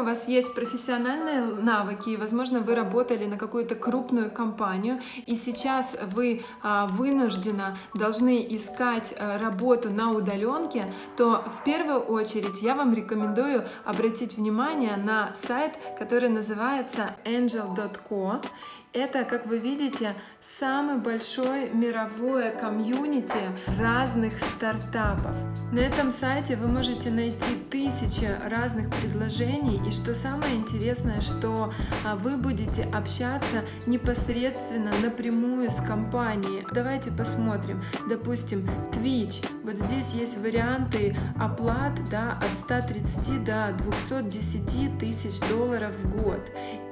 у вас есть профессиональные навыки, и, возможно, вы работали на какую-то крупную компанию, и сейчас вы а, вынужденно должны искать а, работу на удаленке, то в первую очередь я вам рекомендую обратить внимание на сайт, который называется angel.co. Это, как вы видите, самый большой мировое комьюнити разных стартапов. На этом сайте вы можете найти тысячи разных предложений, и что самое интересное, что а, вы будете общаться непосредственно напрямую с компанией. Давайте посмотрим. Допустим, Twitch. Вот здесь есть варианты оплат да, от 130 до 210 тысяч долларов в год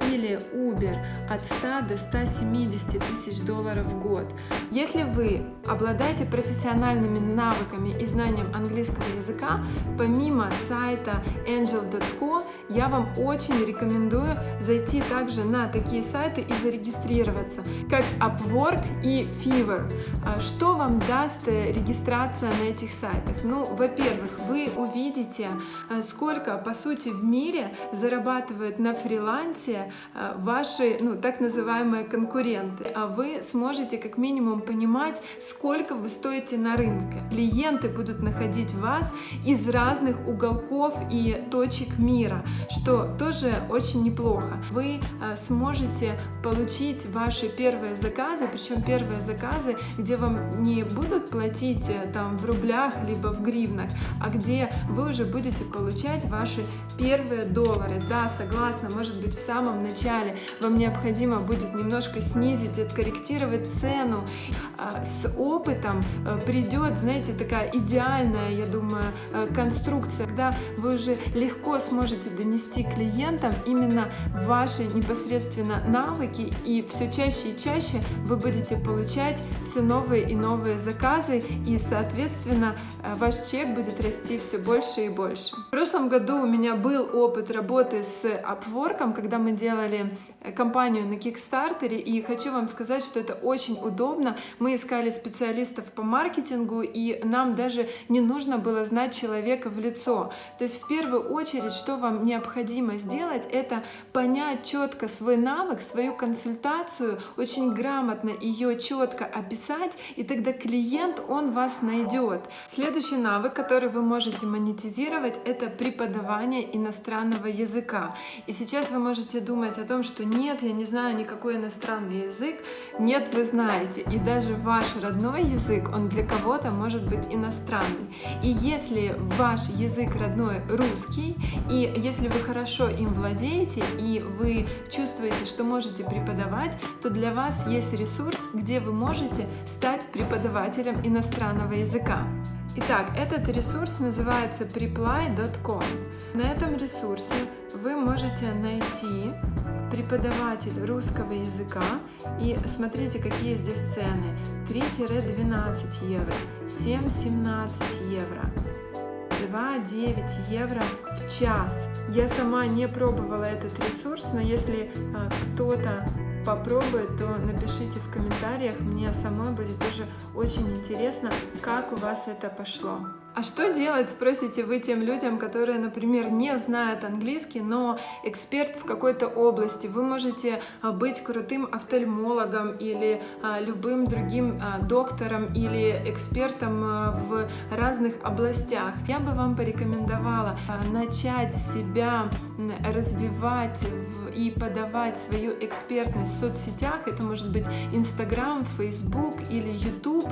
или Uber от 100 до 170 тысяч долларов в год. Если вы обладаете профессиональными навыками и знанием английского языка, помимо сайта angel.co, я вам очень рекомендую зайти также на такие сайты и зарегистрироваться, как Upwork и Fiverr. А что вам даст э, регистрация на этих сайтах? Ну, во-первых, вы увидите, э, сколько, по сути, в мире зарабатывают на фрилансе ваши, ну, так называемые конкуренты. А вы сможете как минимум понимать, сколько вы стоите на рынке. Клиенты будут находить вас из разных уголков и точек мира что тоже очень неплохо. Вы э, сможете получить ваши первые заказы, причем первые заказы, где вам не будут платить э, там в рублях либо в гривнах, а где вы уже будете получать ваши первые доллары. Да, согласна, может быть в самом начале вам необходимо будет немножко снизить, откорректировать цену. А, с опытом э, придет, знаете, такая идеальная, я думаю, конструкция, когда вы уже легко сможете донести донести клиентам именно ваши непосредственно навыки, и все чаще и чаще вы будете получать все новые и новые заказы, и, соответственно, э, ваш чек будет расти все больше и больше. В прошлом году у меня был опыт работы с Upwork, когда мы делали э, компанию на Kickstarter, и хочу вам сказать, что это очень удобно. Мы искали специалистов по маркетингу, и нам даже не нужно было знать человека в лицо. То есть в первую очередь, что вам необходимо сделать, это понять четко свой навык, свою консультацию, очень грамотно ее четко описать, и тогда клиент, он вас найдет. Следующий навык, который вы можете монетизировать, это преподавание иностранного языка. И сейчас вы можете думать о том, что нет, я не знаю никакой иностранный язык. Нет, вы знаете. И даже ваш родной язык, он для кого-то может быть иностранный. И если ваш язык родной русский, и если вы хорошо им владеете и вы чувствуете, что можете преподавать, то для вас есть ресурс, где вы можете стать преподавателем иностранного языка. Итак, этот ресурс называется preply.com. На этом ресурсе вы можете найти преподаватель русского языка и смотрите, какие здесь цены. 3-12 евро, 7-17 евро, 2,9 евро в час. Я сама не пробовала этот ресурс, но если а, кто-то попробует, то напишите в комментариях. Мне самой будет тоже очень интересно, как у вас это пошло. А что делать, спросите вы тем людям, которые, например, не знают английский, но эксперт в какой-то области. Вы можете а, быть крутым офтальмологом или а, любым другим а, доктором или экспертом в разных областях. Я бы вам порекомендовала начать себя развивать и подавать свою экспертность в соцсетях. Это может быть Instagram, Facebook или YouTube.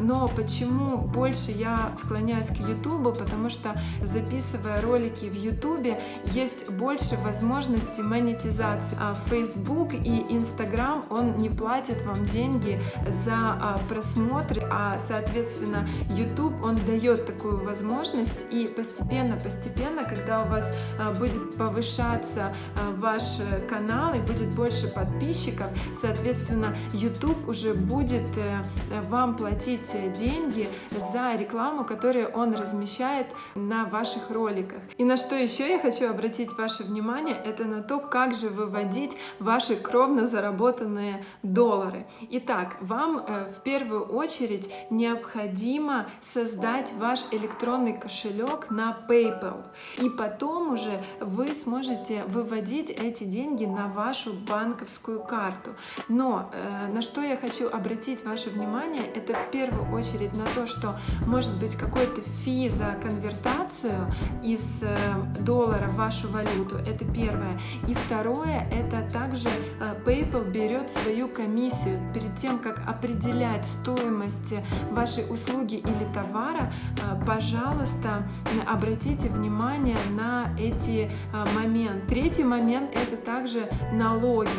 Но почему больше я склоняюсь склоняюсь к YouTube, потому что записывая ролики в YouTube, есть больше возможностей монетизации. А Facebook и Instagram, он не платит вам деньги за а, просмотры, а соответственно YouTube, он дает такую возможность и постепенно-постепенно, когда у вас а, будет повышаться ваш канал и будет больше подписчиков, соответственно YouTube уже будет э, вам платить деньги за рекламу, которую которые он размещает на ваших роликах. И на что еще я хочу обратить ваше внимание, это на то, как же выводить ваши кровно заработанные доллары. Итак, вам э, в первую очередь необходимо создать ваш электронный кошелек на PayPal. И потом уже вы сможете выводить эти деньги на вашу банковскую карту. Но э, на что я хочу обратить ваше внимание, это в первую очередь на то, что может быть какой-то фи за конвертацию из э, доллара в вашу валюту. Это первое. И второе, это также э, PayPal берет свою комиссию перед тем, как определять стоимость вашей услуги или товара. Э, пожалуйста, обратите внимание на эти э, моменты. Третий момент это также налоги.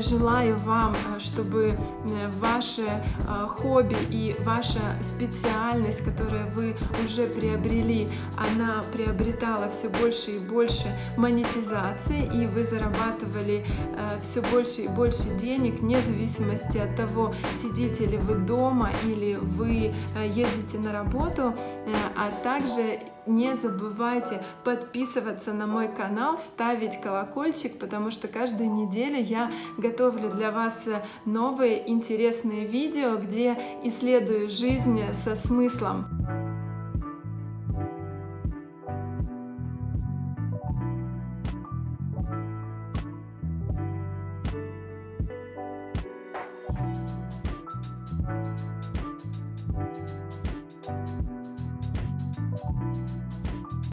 Желаю вам, чтобы ваше хобби и ваша специальность, которую вы уже приобрели, она приобретала все больше и больше монетизации, и вы зарабатывали э, все больше и больше денег, вне зависимости от того, сидите ли вы дома или вы э, ездите на работу, э, а также не забывайте подписываться на мой канал, ставить колокольчик, потому что каждую неделю я готовлю для вас новые интересные видео, где исследую жизнь со смыслом.